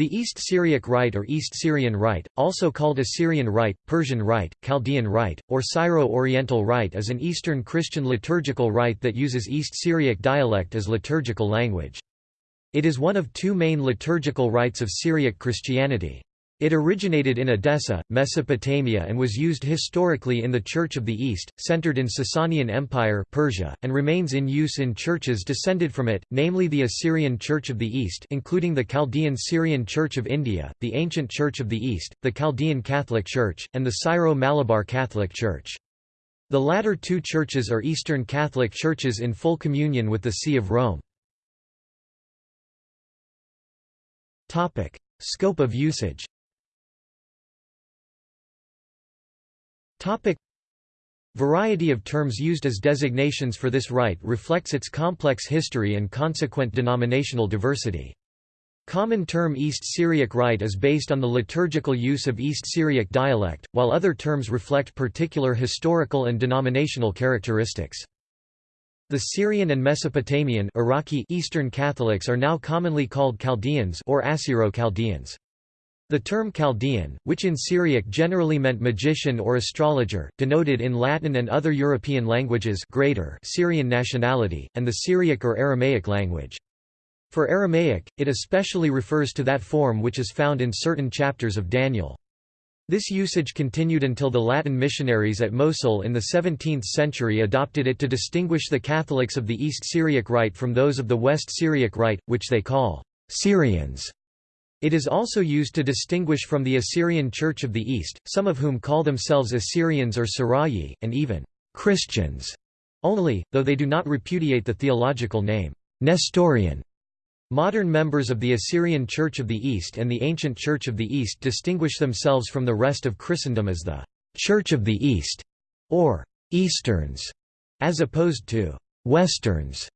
The East Syriac Rite or East Syrian Rite, also called Assyrian Rite, Persian Rite, Chaldean Rite, or Syro-Oriental Rite is an Eastern Christian liturgical rite that uses East Syriac dialect as liturgical language. It is one of two main liturgical rites of Syriac Christianity. It originated in Edessa, Mesopotamia and was used historically in the Church of the East, centered in Sasanian Empire Persia, and remains in use in churches descended from it, namely the Assyrian Church of the East including the Chaldean Syrian Church of India, the Ancient Church of the East, the Chaldean Catholic Church, and the Syro-Malabar Catholic Church. The latter two churches are Eastern Catholic churches in full communion with the See of Rome. Scope of usage Topic Variety of terms used as designations for this rite reflects its complex history and consequent denominational diversity. Common term East Syriac rite is based on the liturgical use of East Syriac dialect, while other terms reflect particular historical and denominational characteristics. The Syrian and Mesopotamian Iraqi Eastern Catholics are now commonly called Chaldeans or Assyro-Chaldeans. The term Chaldean, which in Syriac generally meant magician or astrologer, denoted in Latin and other European languages greater Syrian nationality, and the Syriac or Aramaic language. For Aramaic, it especially refers to that form which is found in certain chapters of Daniel. This usage continued until the Latin missionaries at Mosul in the 17th century adopted it to distinguish the Catholics of the East Syriac Rite from those of the West Syriac Rite, which they call Syrians. It is also used to distinguish from the Assyrian Church of the East, some of whom call themselves Assyrians or Sarayi, and even Christians only, though they do not repudiate the theological name Nestorian. Modern members of the Assyrian Church of the East and the Ancient Church of the East distinguish themselves from the rest of Christendom as the Church of the East, or Easterns, as opposed to Westerns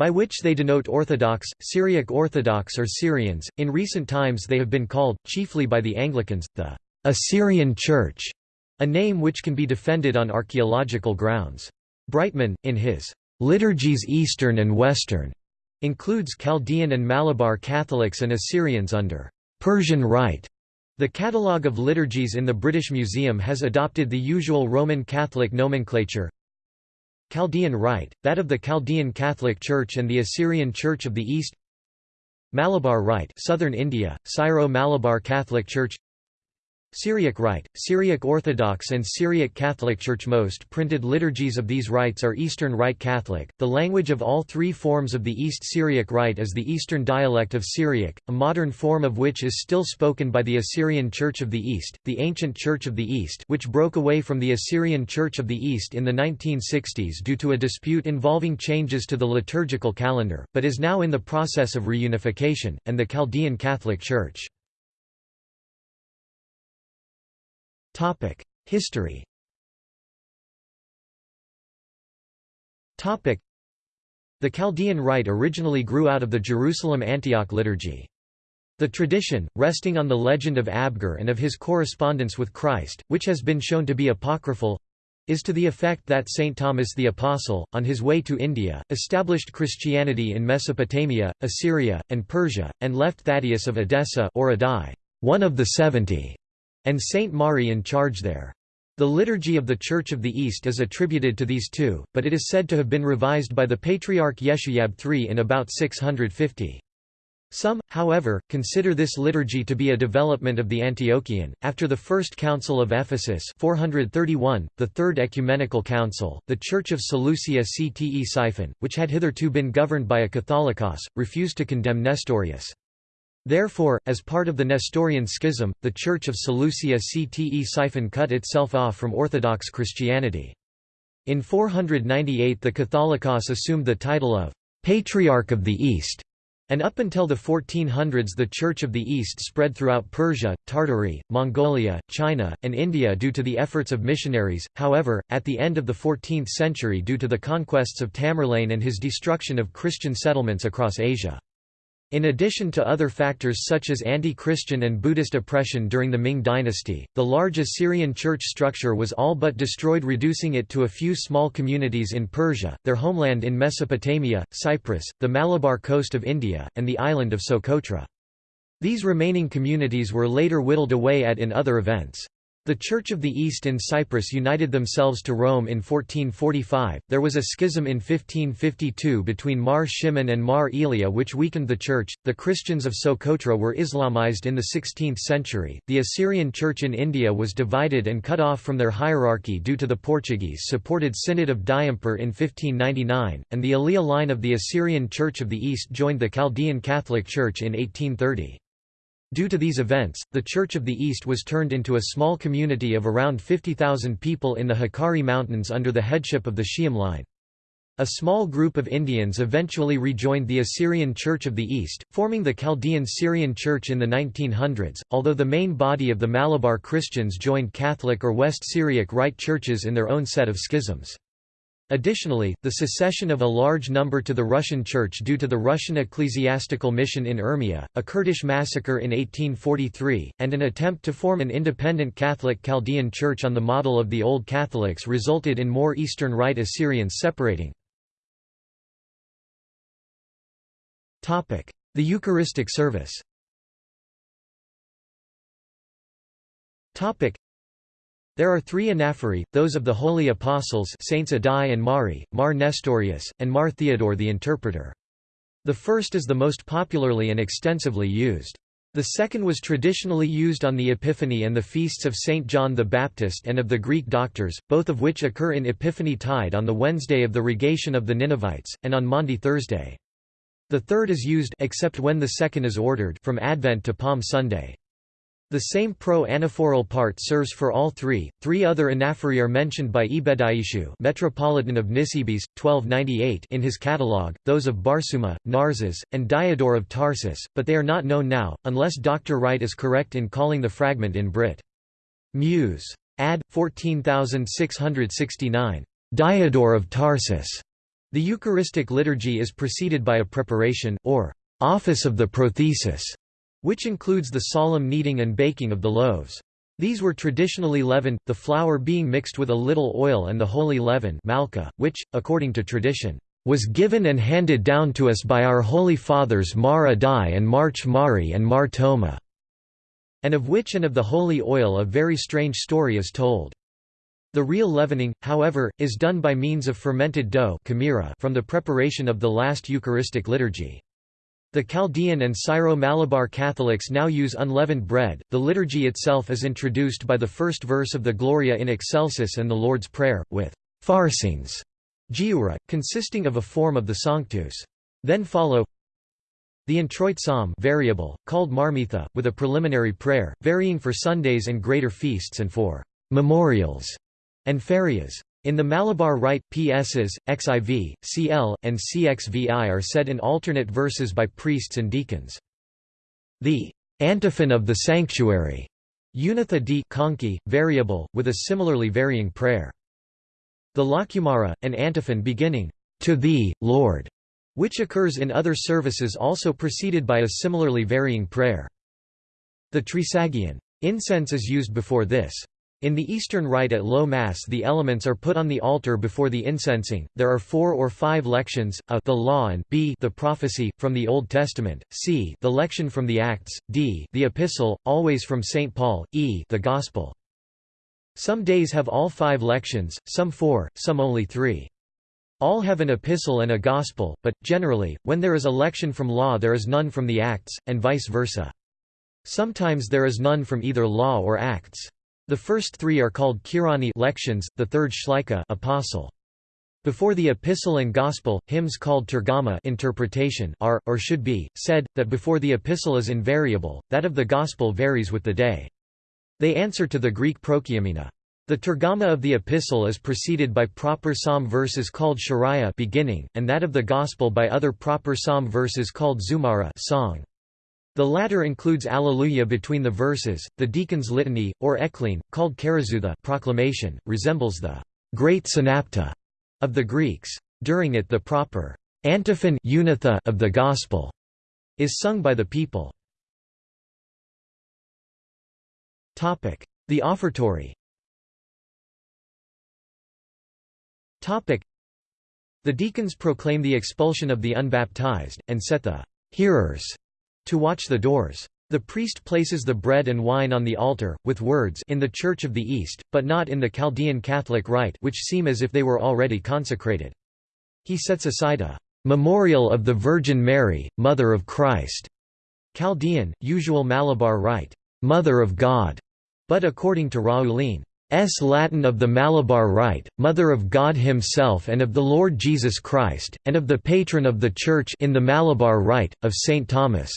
by which they denote Orthodox, Syriac Orthodox or Syrians. In recent times they have been called, chiefly by the Anglicans, the Assyrian Church, a name which can be defended on archaeological grounds. Brightman, in his Liturgies Eastern and Western, includes Chaldean and Malabar Catholics and Assyrians under Persian Rite. The catalogue of liturgies in the British Museum has adopted the usual Roman Catholic nomenclature, Chaldean Rite, that of the Chaldean Catholic Church and the Assyrian Church of the East. Malabar Rite Southern India, Syro-Malabar Catholic Church Syriac Rite, Syriac Orthodox and Syriac Catholic Church Most printed liturgies of these rites are Eastern Rite Catholic. The language of all three forms of the East Syriac Rite is the Eastern dialect of Syriac, a modern form of which is still spoken by the Assyrian Church of the East, the Ancient Church of the East which broke away from the Assyrian Church of the East in the 1960s due to a dispute involving changes to the liturgical calendar, but is now in the process of reunification, and the Chaldean Catholic Church. History The Chaldean Rite originally grew out of the Jerusalem Antioch liturgy. The tradition, resting on the legend of Abgar and of his correspondence with Christ, which has been shown to be apocryphal, is to the effect that St. Thomas the Apostle, on his way to India, established Christianity in Mesopotamia, Assyria, and Persia, and left Thaddeus of Edessa or Addai, one of the seventy, and Saint Mari in charge there. The liturgy of the Church of the East is attributed to these two, but it is said to have been revised by the Patriarch Ishoyahb III in about 650. Some, however, consider this liturgy to be a development of the Antiochian. After the First Council of Ephesus 431, the Third Ecumenical Council, the Church of Seleucia Ctesiphon, which had hitherto been governed by a Catholicos, refused to condemn Nestorius. Therefore, as part of the Nestorian schism, the Church of Seleucia Ctesiphon cut itself off from Orthodox Christianity. In 498 the Catholicos assumed the title of «Patriarch of the East», and up until the 1400s the Church of the East spread throughout Persia, Tartary, Mongolia, China, and India due to the efforts of missionaries, however, at the end of the 14th century due to the conquests of Tamerlane and his destruction of Christian settlements across Asia. In addition to other factors such as anti-Christian and Buddhist oppression during the Ming dynasty, the large Assyrian church structure was all but destroyed reducing it to a few small communities in Persia, their homeland in Mesopotamia, Cyprus, the Malabar coast of India, and the island of Socotra. These remaining communities were later whittled away at in other events. The Church of the East in Cyprus united themselves to Rome in 1445. There was a schism in 1552 between Mar Shimon and Mar Elia which weakened the church. The Christians of Socotra were Islamized in the 16th century. The Assyrian Church in India was divided and cut off from their hierarchy due to the Portuguese supported Synod of Diamper in 1599, and the Elia line of the Assyrian Church of the East joined the Chaldean Catholic Church in 1830. Due to these events, the Church of the East was turned into a small community of around 50,000 people in the Hakkari Mountains under the headship of the Shi'am line. A small group of Indians eventually rejoined the Assyrian Church of the East, forming the Chaldean Syrian Church in the 1900s, although the main body of the Malabar Christians joined Catholic or West Syriac Rite churches in their own set of schisms. Additionally, the secession of a large number to the Russian Church due to the Russian ecclesiastical mission in Urmia, a Kurdish massacre in 1843, and an attempt to form an independent Catholic Chaldean Church on the model of the Old Catholics resulted in more Eastern Rite Assyrians separating. The Eucharistic service there are three anaphori, those of the Holy Apostles Saints Addai and Mari, Mar Nestorius, and Mar Theodore the Interpreter. The first is the most popularly and extensively used. The second was traditionally used on the Epiphany and the feasts of St. John the Baptist and of the Greek doctors, both of which occur in Epiphany Tide on the Wednesday of the Rogation of the Ninevites, and on Maundy Thursday. The third is used except when the second is ordered from Advent to Palm Sunday. The same pro-anaphoral part serves for all three. Three other anaphori are mentioned by Ebedaisu, Metropolitan of Nisibis, 1298, in his catalogue, those of Barsuma, Narses, and Diodore of Tarsus, but they are not known now, unless Dr. Wright is correct in calling the fragment in Brit. Muse. Ad. 14669. Diodore of Tarsus. The Eucharistic liturgy is preceded by a preparation, or office of the prothesis, which includes the solemn kneading and baking of the loaves. These were traditionally leavened, the flour being mixed with a little oil and the holy leaven malka, which, according to tradition, was given and handed down to us by our holy fathers Mar Addai and Mar Mari and Mar Thoma, and of which and of the holy oil a very strange story is told. The real leavening, however, is done by means of fermented dough from the preparation of the last Eucharistic liturgy. The Chaldean and Syro-Malabar Catholics now use unleavened bread. The liturgy itself is introduced by the first verse of the Gloria in Excelsis and the Lord's Prayer, with farsings, giura, consisting of a form of the Sanctus. Then follow the introit psalm variable, called Marmitha, with a preliminary prayer, varying for Sundays and greater feasts and for memorials and ferias. In the Malabar Rite, PSs, XIV, CL, and CXVI are said in alternate verses by priests and deacons. The antiphon of the sanctuary, Unitha di conchi, variable, with a similarly varying prayer. The Lakumara, an antiphon beginning, To Thee, Lord, which occurs in other services also preceded by a similarly varying prayer. The Trisagion. Incense is used before this. In the Eastern Rite at Low Mass the elements are put on the altar before the incensing. There are four or five lections, a the law and b the prophecy, from the Old Testament, c the lection from the Acts, d the epistle, always from St. Paul, e the Gospel. Some days have all five lections, some four, some only three. All have an epistle and a gospel, but, generally, when there is a lection from law there is none from the Acts, and vice versa. Sometimes there is none from either law or Acts. The first three are called Kirani lections, the third Shlika apostle. Before the epistle and gospel, hymns called tergama interpretation are, or should be, said, that before the epistle is invariable, that of the gospel varies with the day. They answer to the Greek prokeimena. The tergama of the epistle is preceded by proper psalm verses called shariah beginning, and that of the gospel by other proper psalm verses called zumara song. The latter includes Alleluia between the verses. The deacon's litany, or ekline, called charizouthia proclamation, resembles the great synapte of the Greeks. During it the proper antiphon unitha of the Gospel is sung by the people. The offertory The deacons proclaim the expulsion of the unbaptized, and set the hearers to watch the doors. The priest places the bread and wine on the altar, with words in the Church of the East, but not in the Chaldean Catholic Rite which seem as if they were already consecrated. He sets aside a "...memorial of the Virgin Mary, Mother of Christ", Chaldean, usual Malabar Rite, "...Mother of God", but according to Raulin, S. Latin of the Malabar Rite, Mother of God Himself and of the Lord Jesus Christ, and of the Patron of the Church in the Malabar Rite, of St. Thomas.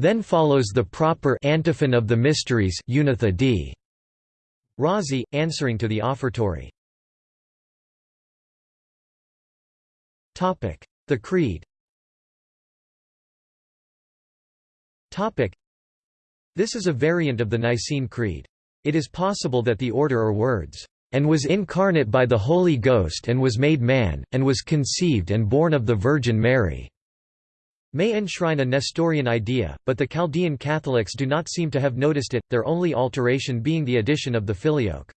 Then follows the proper antiphon of the Mysteries Unitha d. Razi, answering to the offertory. The Creed This is a variant of the Nicene Creed. It is possible that the order or words, "...and was incarnate by the Holy Ghost and was made man, and was conceived and born of the Virgin Mary." May enshrine a Nestorian idea, but the Chaldean Catholics do not seem to have noticed it, their only alteration being the addition of the filioque.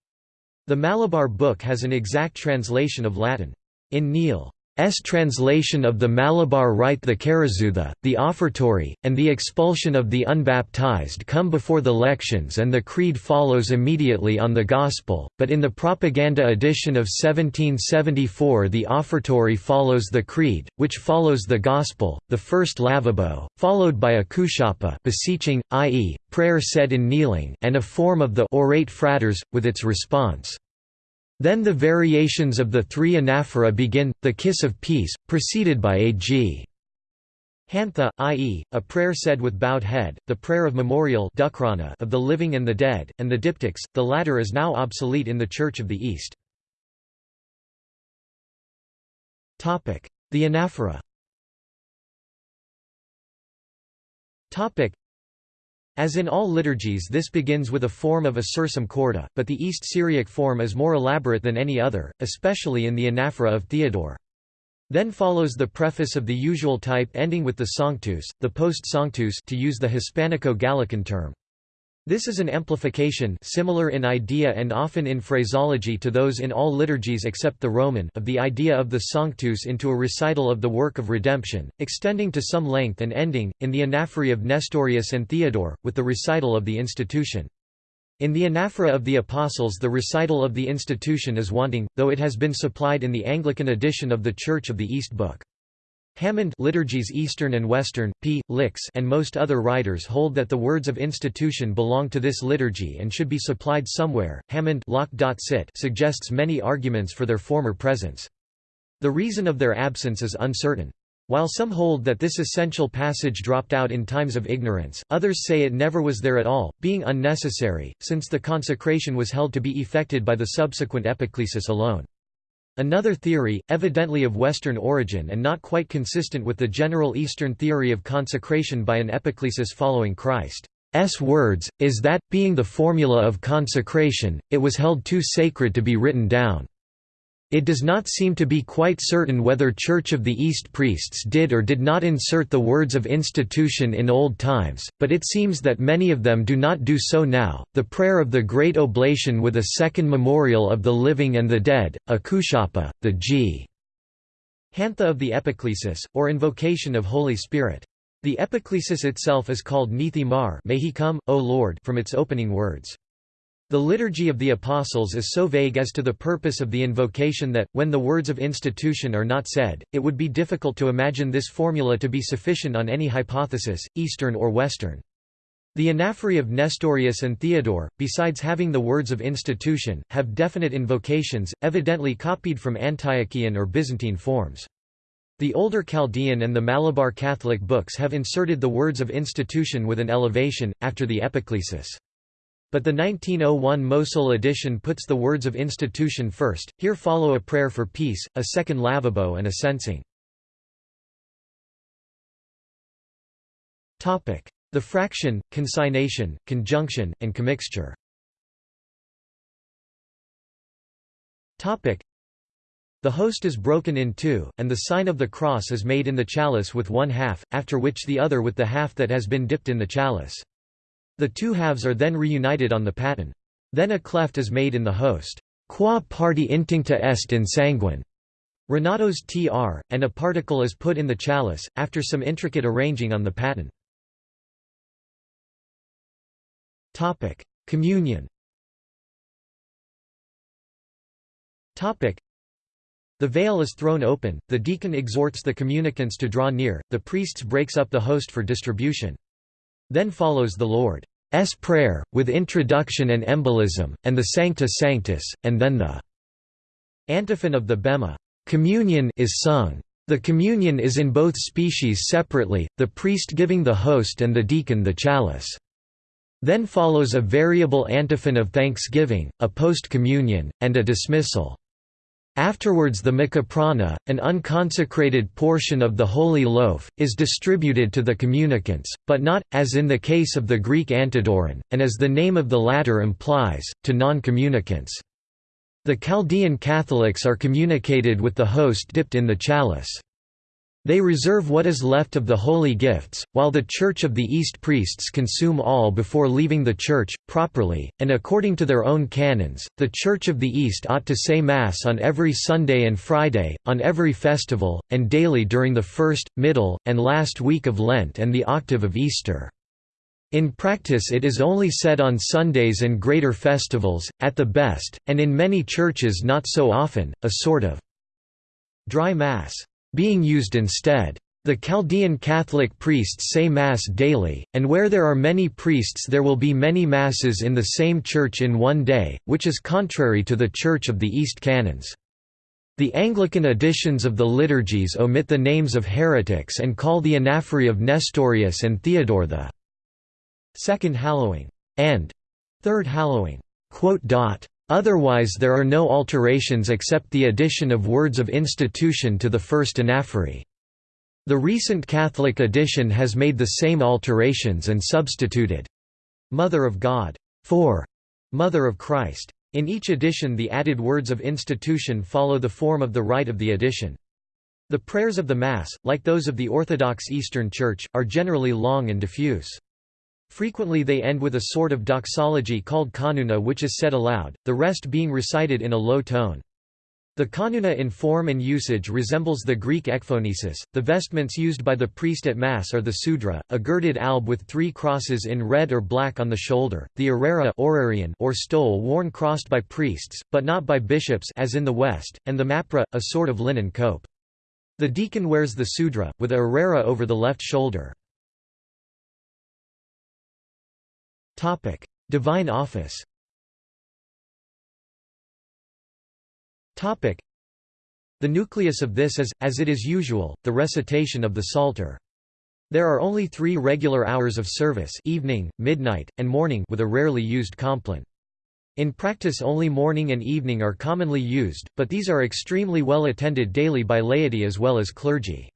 The Malabar Book has an exact translation of Latin. In Neale S translation of the Malabar Rite the Karazutha, the offertory, and the expulsion of the unbaptized come before the lections and the creed follows immediately on the Gospel, but in the propaganda edition of 1774 the offertory follows the creed, which follows the Gospel, the first lavabo, followed by a kushapa beseeching, i.e., prayer said in kneeling and a form of the orate fratres, with its response. Then the variations of the three anaphora begin, the kiss of peace, preceded by a g. Hantha, i.e., a prayer said with bowed head, the prayer of memorial of the living and the dead, and the diptychs, the latter is now obsolete in the Church of the East. The anaphora as in all liturgies this begins with a form of a sursum corda, but the East Syriac form is more elaborate than any other, especially in the anaphora of Theodore. Then follows the preface of the usual type ending with the Sanctus, the post-Sanctus to use the Hispanico-Gallican term. This is an amplification similar in idea and often in phraseology to those in all liturgies except the Roman of the idea of the Sanctus into a recital of the work of redemption, extending to some length and ending, in the anaphora of Nestorius and Theodore, with the recital of the institution. In the anaphora of the Apostles the recital of the institution is wanting, though it has been supplied in the Anglican edition of the Church of the East Book. Hammond liturgies Eastern and Western, P. Licks and most other writers hold that the words of institution belong to this liturgy and should be supplied somewhere. Hammond suggests many arguments for their former presence. The reason of their absence is uncertain. While some hold that this essential passage dropped out in times of ignorance, others say it never was there at all, being unnecessary, since the consecration was held to be effected by the subsequent epiclesis alone. Another theory, evidently of Western origin and not quite consistent with the general Eastern theory of consecration by an epiclesis following Christ's words, is that, being the formula of consecration, it was held too sacred to be written down. It does not seem to be quite certain whether Church of the East priests did or did not insert the words of institution in old times, but it seems that many of them do not do so now. The prayer of the Great Oblation with a second memorial of the living and the dead, a kushapa, the g. Hantha of the Epiclesis, or invocation of Holy Spirit. The epiclesis itself is called Nithi Mar may he come, O Lord from its opening words. The Liturgy of the Apostles is so vague as to the purpose of the invocation that, when the words of institution are not said, it would be difficult to imagine this formula to be sufficient on any hypothesis, Eastern or Western. The anaphori of Nestorius and Theodore, besides having the words of institution, have definite invocations, evidently copied from Antiochian or Byzantine forms. The older Chaldean and the Malabar Catholic books have inserted the words of institution with an elevation, after the epiclesis. But the 1901 Mosul edition puts the words of institution first, here follow a prayer for peace, a second lavabo and a censing. The fraction, consignation, conjunction, and commixture the host is broken in two, and the sign of the cross is made in the chalice with one half, after which the other with the half that has been dipped in the chalice. The two halves are then reunited on the paten. Then a cleft is made in the host. Qua parti intincta est in sanguine. Renatos tr, and a particle is put in the chalice, after some intricate arranging on the paten. Communion the veil is thrown open, the deacon exhorts the communicants to draw near, the priests breaks up the host for distribution. Then follows the Lord's Prayer, with introduction and embolism, and the Sancta Sanctus, and then the antiphon of the Bema communion is sung. The communion is in both species separately, the priest giving the host and the deacon the chalice. Then follows a variable antiphon of thanksgiving, a post-communion, and a dismissal. Afterwards the mikaprana, an unconsecrated portion of the holy loaf, is distributed to the communicants, but not, as in the case of the Greek antidoron, and as the name of the latter implies, to non-communicants. The Chaldean Catholics are communicated with the host dipped in the chalice. They reserve what is left of the holy gifts, while the Church of the East priests consume all before leaving the Church, properly, and according to their own canons. The Church of the East ought to say Mass on every Sunday and Friday, on every festival, and daily during the first, middle, and last week of Lent and the octave of Easter. In practice it is only said on Sundays and greater festivals, at the best, and in many churches not so often, a sort of dry Mass being used instead. The Chaldean Catholic priests say Mass daily, and where there are many priests there will be many Masses in the same church in one day, which is contrary to the Church of the East canons. The Anglican editions of the liturgies omit the names of heretics and call the anaphori of Nestorius and Theodore the Second Hallowing and Third Hallowing. Otherwise there are no alterations except the addition of words of institution to the first anaphora. The recent Catholic edition has made the same alterations and substituted «Mother of God» for «Mother of Christ». In each edition the added words of institution follow the form of the rite of the edition. The prayers of the Mass, like those of the Orthodox Eastern Church, are generally long and diffuse. Frequently they end with a sort of doxology called kanuna which is said aloud, the rest being recited in a low tone. The kanuna in form and usage resembles the Greek ekphonesis. The vestments used by the priest at Mass are the sudra, a girded alb with three crosses in red or black on the shoulder, the arera or stole worn crossed by priests, but not by bishops as in the West, and the mapra, a sort of linen cope. The deacon wears the sudra, with a arera over the left shoulder. Topic: Divine Office. Topic: The nucleus of this is, as it is usual, the recitation of the Psalter. There are only three regular hours of service evening, midnight, and morning with a rarely used compline. In practice only morning and evening are commonly used, but these are extremely well attended daily by laity as well as clergy.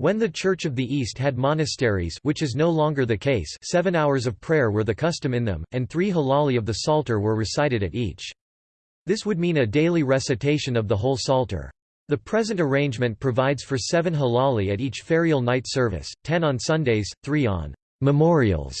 When the Church of the East had monasteries which is no longer the case seven hours of prayer were the custom in them, and three halali of the Psalter were recited at each. This would mean a daily recitation of the whole Psalter. The present arrangement provides for seven halali at each ferial night service, ten on Sundays, three on memorials,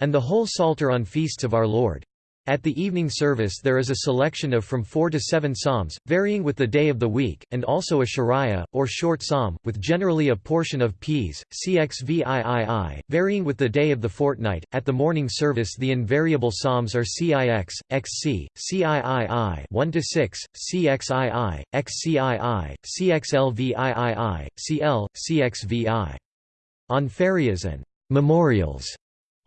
and the whole Psalter on feasts of Our Lord. At the evening service there is a selection of from four to seven psalms, varying with the day of the week, and also a shariah, or short psalm, with generally a portion of ps, cxviii, varying with the day of the fortnight. At the morning service the invariable psalms are cix, xc, ciii 1 to 6, cxii, xcii, cxlviii, cl, cxvi. On ferias and memorials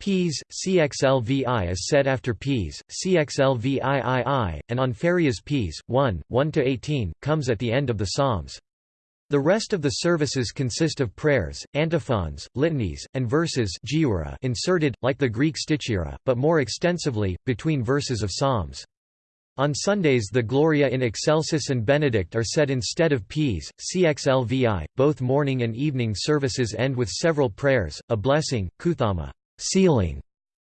Ps, CXLVI is said after Ps, CXLVIII, and on ferias Ps, 1, 1–18, comes at the end of the Psalms. The rest of the services consist of prayers, antiphons, litanies, and verses inserted, like the Greek stichira, but more extensively, between verses of Psalms. On Sundays the Gloria in Excelsis and Benedict are said instead of Ps, CXLVI. Both morning and evening services end with several prayers, a blessing, kuthama sealing,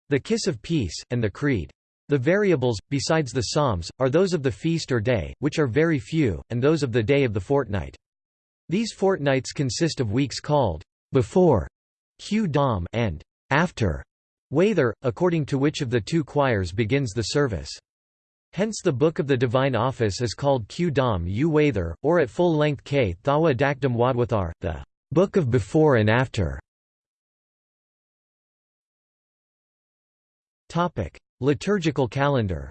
the kiss of peace, and the creed. The variables, besides the psalms, are those of the feast or day, which are very few, and those of the day of the fortnight. These fortnights consist of weeks called before Q Dom and after Wather, according to which of the two choirs begins the service. Hence the Book of the Divine Office is called Q Dom U Wather, or at full length K Thawa Dakdam Wadwathar, the Book of Before and After. Liturgical calendar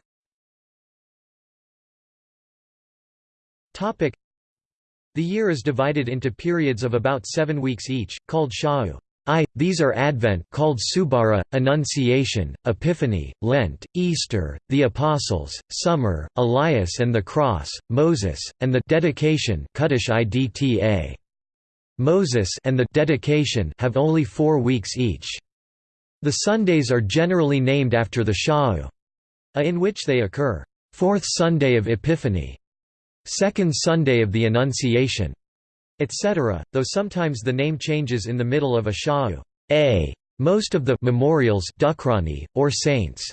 The year is divided into periods of about seven weeks each, called Sha'u. I, these are Advent called Subara, Annunciation, Epiphany, Lent, Easter, the Apostles, Summer, Elias and the Cross, Moses, and the dedication Moses and the dedication have only four weeks each. The Sundays are generally named after the Sha'u, in which they occur. Fourth Sunday of Epiphany, Second Sunday of the Annunciation, etc., though sometimes the name changes in the middle of a sha'u. A. Most of the memorials or saints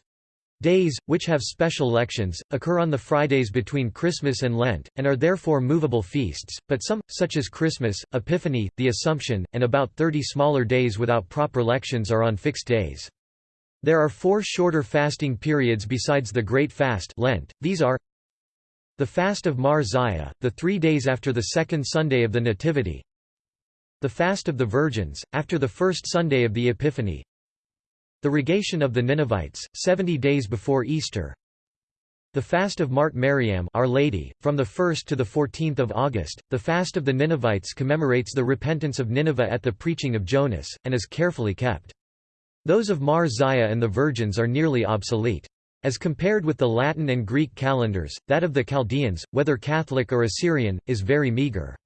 days, which have special lections, occur on the Fridays between Christmas and Lent, and are therefore movable feasts, but some, such as Christmas, Epiphany, the Assumption, and about 30 smaller days without proper lections are on fixed days. There are four shorter fasting periods besides the Great Fast Lent, these are the Fast of Mar Zaya, the three days after the second Sunday of the Nativity The Fast of the Virgins, after the first Sunday of the Epiphany The Rogation of the Ninevites, seventy days before Easter the Fast of Mart Mariam Our Lady, from the 1st to the 14th of August, the Fast of the Ninevites commemorates the repentance of Nineveh at the preaching of Jonas, and is carefully kept. Those of Mar Zaya and the Virgins are nearly obsolete. As compared with the Latin and Greek calendars, that of the Chaldeans, whether Catholic or Assyrian, is very meager.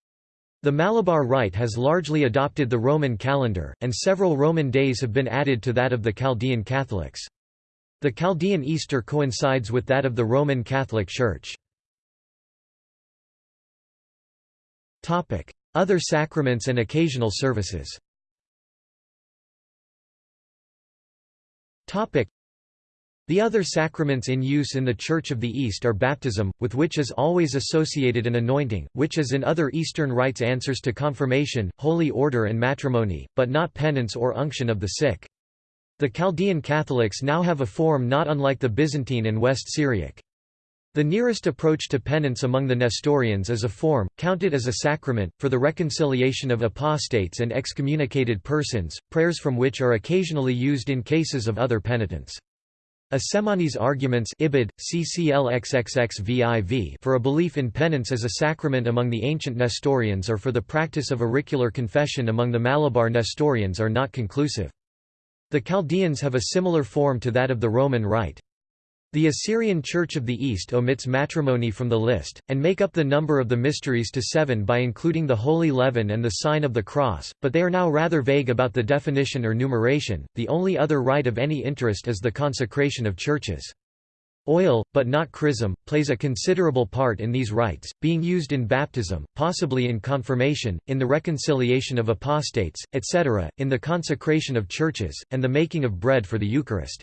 The Malabar Rite has largely adopted the Roman calendar, and several Roman days have been added to that of the Chaldean Catholics. The Chaldean Easter coincides with that of the Roman Catholic Church. Other sacraments and occasional services the other sacraments in use in the Church of the East are baptism, with which is always associated an anointing, which as in other Eastern rites answers to confirmation, holy order and matrimony, but not penance or unction of the sick. The Chaldean Catholics now have a form not unlike the Byzantine and West Syriac. The nearest approach to penance among the Nestorians is a form, counted as a sacrament, for the reconciliation of apostates and excommunicated persons, prayers from which are occasionally used in cases of other penitence. Assemani's arguments ibid, for a belief in penance as a sacrament among the ancient Nestorians or for the practice of auricular confession among the Malabar Nestorians are not conclusive. The Chaldeans have a similar form to that of the Roman Rite. The Assyrian Church of the East omits matrimony from the list, and make up the number of the mysteries to seven by including the Holy Leaven and the Sign of the Cross, but they are now rather vague about the definition or numeration. The only other rite of any interest is the consecration of churches. Oil, but not chrism, plays a considerable part in these rites, being used in baptism, possibly in confirmation, in the reconciliation of apostates, etc., in the consecration of churches, and the making of bread for the Eucharist.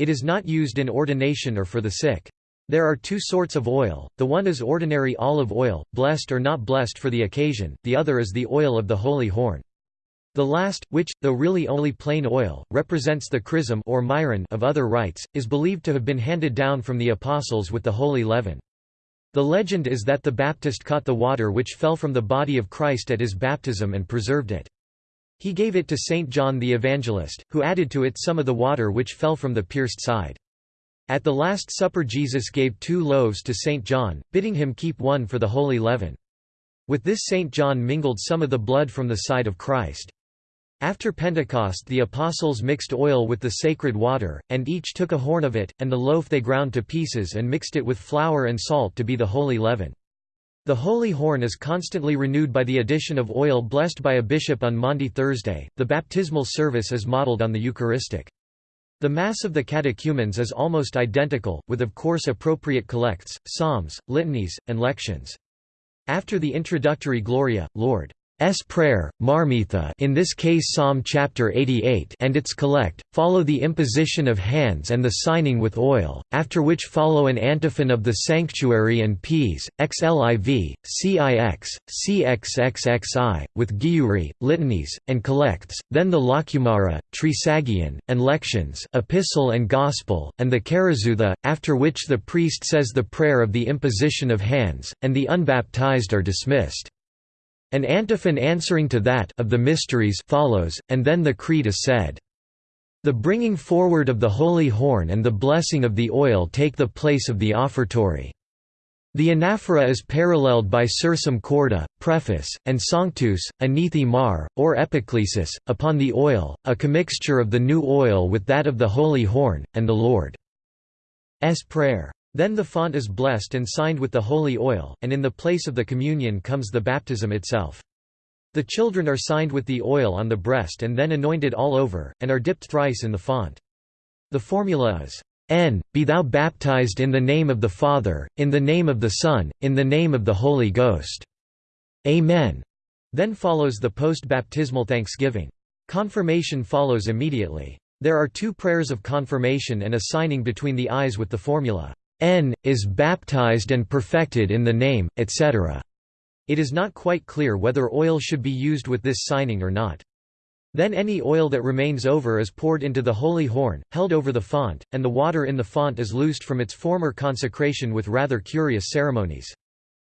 It is not used in ordination or for the sick. There are two sorts of oil, the one is ordinary olive oil, blessed or not blessed for the occasion, the other is the oil of the holy horn. The last, which, though really only plain oil, represents the chrism or myron of other rites, is believed to have been handed down from the apostles with the holy leaven. The legend is that the Baptist caught the water which fell from the body of Christ at his baptism and preserved it. He gave it to Saint John the Evangelist, who added to it some of the water which fell from the pierced side. At the Last Supper Jesus gave two loaves to Saint John, bidding him keep one for the holy leaven. With this Saint John mingled some of the blood from the side of Christ. After Pentecost the apostles mixed oil with the sacred water, and each took a horn of it, and the loaf they ground to pieces and mixed it with flour and salt to be the holy leaven. The holy horn is constantly renewed by the addition of oil blessed by a bishop on Maundy Thursday. The baptismal service is modeled on the Eucharistic. The Mass of the catechumens is almost identical, with of course appropriate collects, psalms, litanies, and lections. After the introductory Gloria, Lord S prayer, Marmitha in this case Psalm chapter 88 and its collect, follow the imposition of hands and the signing with oil, after which follow an antiphon of the sanctuary and peas, xliv, cix, cxxxi, with giuri, litanies, and collects, then the lacumara, trisagion, and lections epistle and gospel, and the charizutha, after which the priest says the prayer of the imposition of hands, and the unbaptized are dismissed. An antiphon answering to that of the mysteries follows, and then the creed is said. The bringing forward of the holy horn and the blessing of the oil take the place of the offertory. The anaphora is paralleled by Sursum Corda, preface, and Sanctus, anithi mar, or epiclesis, upon the oil, a commixture of the new oil with that of the holy horn, and the Lord's Prayer. Then the font is blessed and signed with the holy oil, and in the place of the communion comes the baptism itself. The children are signed with the oil on the breast and then anointed all over, and are dipped thrice in the font. The formula is, N. Be thou baptized in the name of the Father, in the name of the Son, in the name of the Holy Ghost. Amen. Then follows the post-baptismal thanksgiving. Confirmation follows immediately. There are two prayers of confirmation and a signing between the eyes with the formula, N, is baptized and perfected in the name, etc. It is not quite clear whether oil should be used with this signing or not. Then any oil that remains over is poured into the holy horn, held over the font, and the water in the font is loosed from its former consecration with rather curious ceremonies.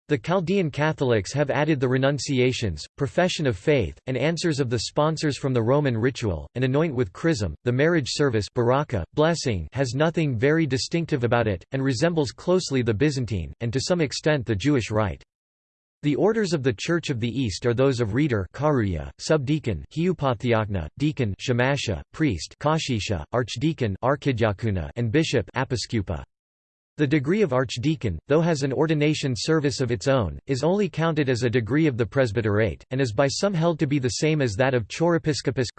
The Chaldean Catholics have added the renunciations, profession of faith, and answers of the sponsors from the Roman ritual, and anoint with chrism. The marriage service baraka, blessing has nothing very distinctive about it, and resembles closely the Byzantine, and to some extent the Jewish rite. The orders of the Church of the East are those of reader karuya, subdeacon hiupathiakna, deacon shamasha, priest kashisha, archdeacon and bishop apiskupa. The degree of archdeacon, though has an ordination service of its own, is only counted as a degree of the presbyterate, and is by some held to be the same as that of chorepiscopus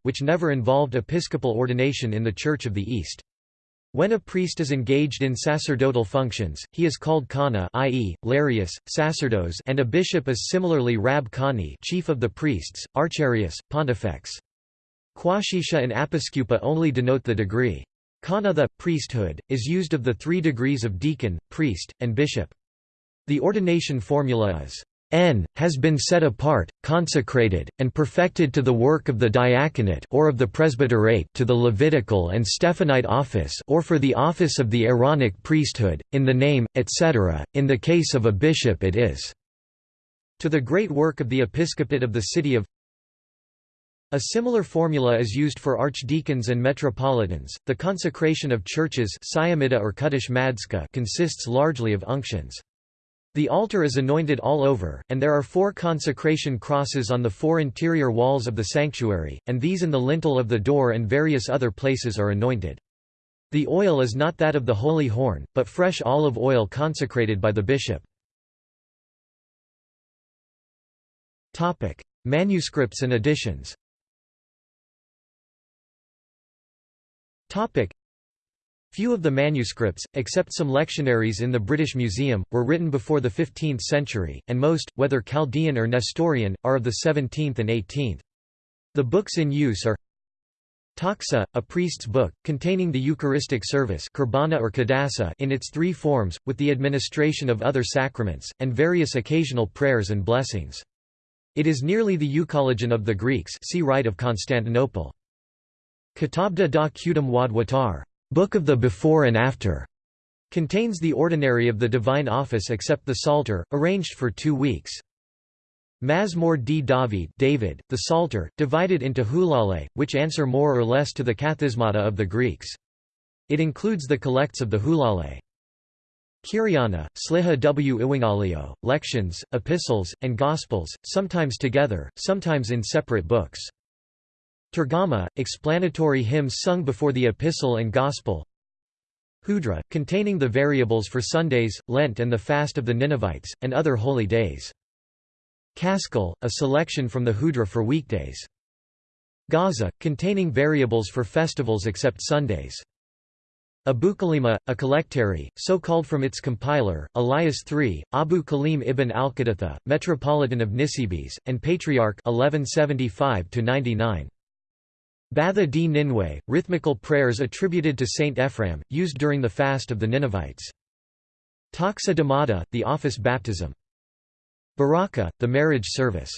which never involved episcopal ordination in the Church of the East. When a priest is engaged in sacerdotal functions, he is called Kana i.e., Larius, sacerdos and a bishop is similarly Rab Kani chief of the priests, Archarius, pontifex. Quashisha and Apiskupa only denote the degree. Kana the, priesthood, is used of the three degrees of deacon, priest, and bishop. The ordination formula is N, has been set apart, consecrated, and perfected to the work of the diaconate or of the presbyterate to the Levitical and Stephanite office or for the office of the Aaronic priesthood, in the name, etc., in the case of a bishop it is to the great work of the episcopate of the city of a similar formula is used for archdeacons and metropolitans. The consecration of churches or consists largely of unctions. The altar is anointed all over, and there are four consecration crosses on the four interior walls of the sanctuary, and these and the lintel of the door and various other places are anointed. The oil is not that of the holy horn, but fresh olive oil consecrated by the bishop. Manuscripts and editions Few of the manuscripts, except some lectionaries in the British Museum, were written before the 15th century, and most, whether Chaldean or Nestorian, are of the 17th and 18th. The books in use are Taxa, a priest's book, containing the Eucharistic service or in its three forms, with the administration of other sacraments, and various occasional prayers and blessings. It is nearly the Euchologion of the Greeks see Rite of Constantinople. Kitabda da Qudam wad watar Book of the Before and After contains the ordinary of the divine office except the Psalter, arranged for two weeks. Mazmor d David, David the Psalter, divided into hulale, which answer more or less to the kathismata of the Greeks. It includes the collects of the hulale. Kyriana, Sliha w Iwangalio, lections, epistles, and gospels, sometimes together, sometimes in separate books. Tergama, explanatory hymns sung before the Epistle and Gospel Hudra, containing the variables for Sundays, Lent and the fast of the Ninevites, and other holy days. Kaskil, a selection from the Hudra for weekdays. Gaza, containing variables for festivals except Sundays. Abu Kalima, a collectary, so called from its compiler, Elias III, Abu Kalim ibn al-Qadatha, Metropolitan of Nisibis, and Patriarch 1175 -99. Batha d Ninwe, rhythmical prayers attributed to Saint Ephraim, used during the fast of the Ninevites. Taxa Damata, the office baptism. Baraka, the marriage service.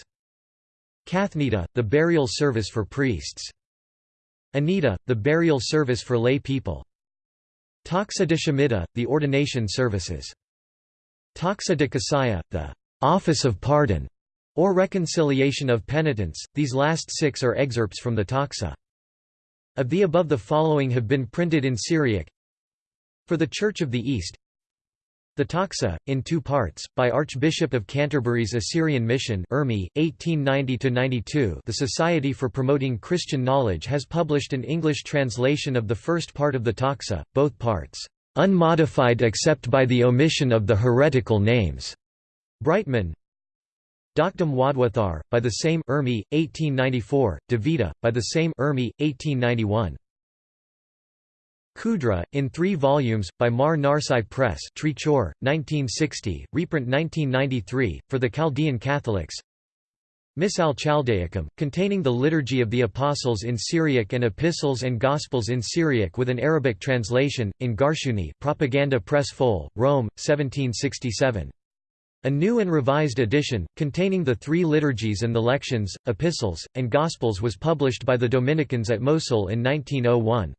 Kathnita, the burial service for priests. Anita, the burial service for lay people. Taxa de the ordination services. Taxa de Kasaya, the office of pardon, or reconciliation of penitents. These last six are excerpts from the Taxa. Of the above the following have been printed in Syriac. For the Church of the East. The Taxa, in two parts, by Archbishop of Canterbury's Assyrian Mission 1890 The Society for Promoting Christian Knowledge has published an English translation of the first part of the Taxa, both parts, "...unmodified except by the omission of the heretical names." Brightman Doctum Wadwathar, by the same Urmi, 1894, Davida, by the same Urmi, 1891. Khudra, in three volumes, by Mar Narsai Press Trichur, 1960, reprint 1993, for the Chaldean Catholics Misal Chaldaicum, containing the Liturgy of the Apostles in Syriac and Epistles and Gospels in Syriac with an Arabic translation, in Garshuni Propaganda Press Foll, Rome, 1767. A new and revised edition, containing the three liturgies and the lections, epistles, and gospels was published by the Dominicans at Mosul in 1901.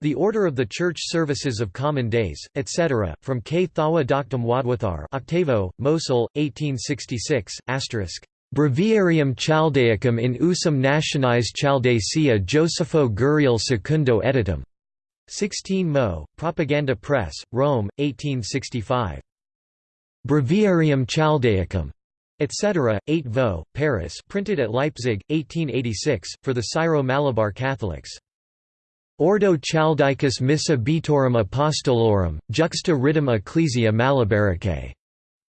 The Order of the Church Services of Common Days, etc., from Kthawa Doctum Wadwathar Octavo, Mosul, 1866, asterisk. Breviarium Chaldaicum in usum nationis Chaldacia Josepho Guriel Secundo editum. 16 Mo, Propaganda Press, Rome, 1865. Breviarium Chaldaicum, etc., 8 Vo, Paris printed at Leipzig, 1886, for the Syro-Malabar Catholics. Ordo Chaldaicus Missae Beatorum Apostolorum, juxta ritum Ecclesia Malabaricae.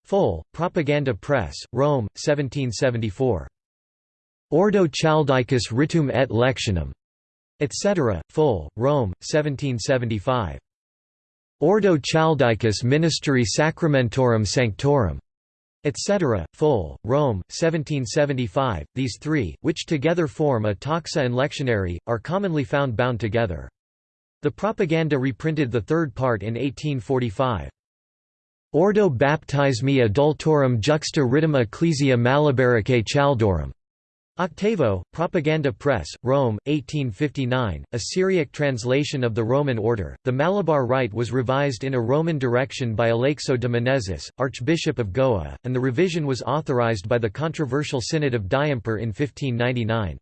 Foll, Propaganda Press, Rome, 1774. Ordo Chaldaicus Ritum et Lectionum, etc., Foll, Rome, 1775. Ordo Chaldaicus Ministeri Sacramentorum Sanctorum, etc., Foll, Rome, 1775. These three, which together form a taxa and lectionary, are commonly found bound together. The propaganda reprinted the third part in 1845. Ordo baptismi adultorum juxta ritum ecclesia malabaricae chaldorum. Octavo, Propaganda Press, Rome, 1859, a Syriac translation of the Roman order. The Malabar Rite was revised in a Roman direction by Aleixo de Menezes, Archbishop of Goa, and the revision was authorized by the controversial Synod of Diamper in 1599.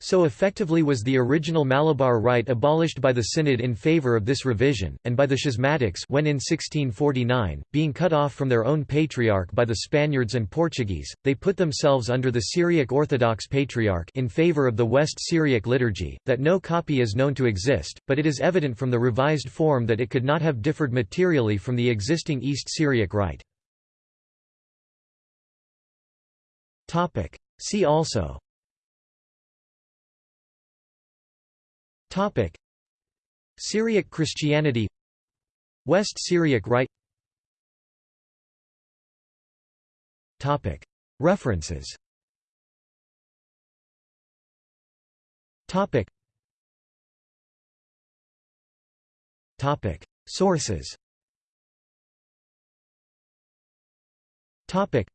So effectively was the original Malabar Rite abolished by the Synod in favour of this revision, and by the Schismatics when in 1649, being cut off from their own patriarch by the Spaniards and Portuguese, they put themselves under the Syriac Orthodox Patriarch in favour of the West Syriac liturgy, that no copy is known to exist, but it is evident from the revised form that it could not have differed materially from the existing East Syriac Rite. See also Topic. Syriac Christianity. West Syriac Rite Topic. References. Topic. Topic. Sources. Topic.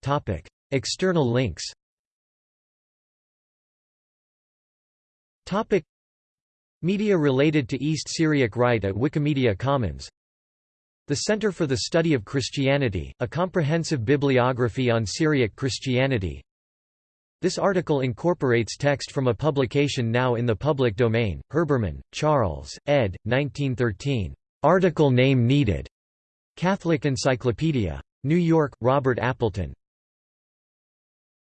Topic. External links Topic Media related to East Syriac Rite at Wikimedia Commons The Center for the Study of Christianity, a comprehensive bibliography on Syriac Christianity This article incorporates text from a publication now in the public domain, Herbermann, Charles, ed. 1913. Article name needed. Catholic Encyclopedia. New York, Robert Appleton.